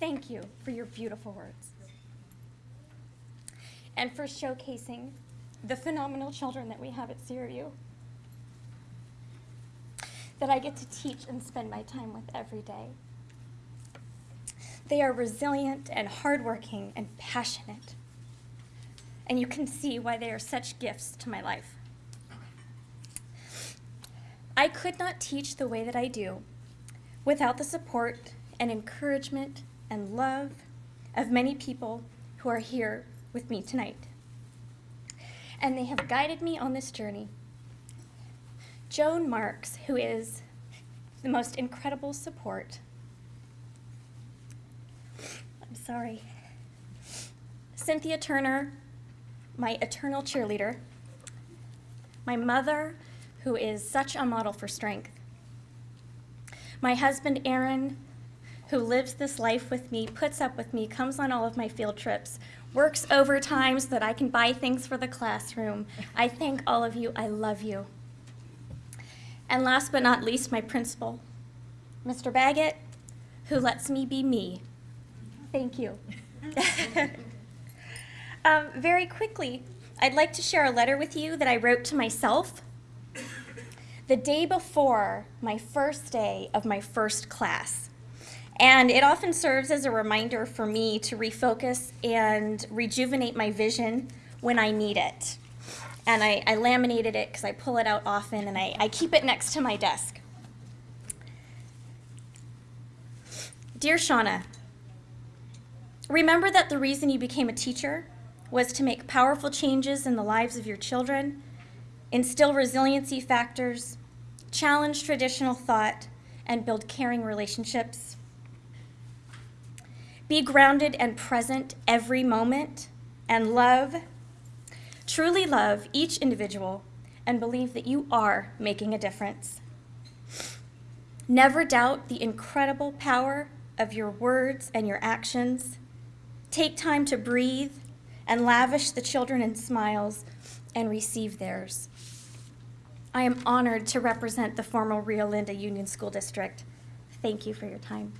Thank you for your beautiful words. And for showcasing the phenomenal children that we have at CRU that I get to teach and spend my time with every day. They are resilient and hardworking and passionate. And you can see why they are such gifts to my life. I could not teach the way that I do without the support and encouragement and love of many people who are here with me tonight. And they have guided me on this journey. Joan Marks, who is the most incredible support. I'm sorry. Cynthia Turner, my eternal cheerleader. My mother, who is such a model for strength. My husband, Aaron, who lives this life with me, puts up with me, comes on all of my field trips, works overtime so that I can buy things for the classroom. I thank all of you. I love you. And last but not least, my principal, Mr. Baggett, who lets me be me. Thank you. um, very quickly, I'd like to share a letter with you that I wrote to myself the day before my first day of my first class. And it often serves as a reminder for me to refocus and rejuvenate my vision when I need it. And I, I laminated it because I pull it out often and I, I keep it next to my desk. Dear Shauna, remember that the reason you became a teacher was to make powerful changes in the lives of your children, instill resiliency factors, challenge traditional thought, and build caring relationships. Be grounded and present every moment and love, truly love each individual and believe that you are making a difference. Never doubt the incredible power of your words and your actions. Take time to breathe and lavish the children in smiles and receive theirs. I am honored to represent the former Rio Linda Union School District. Thank you for your time.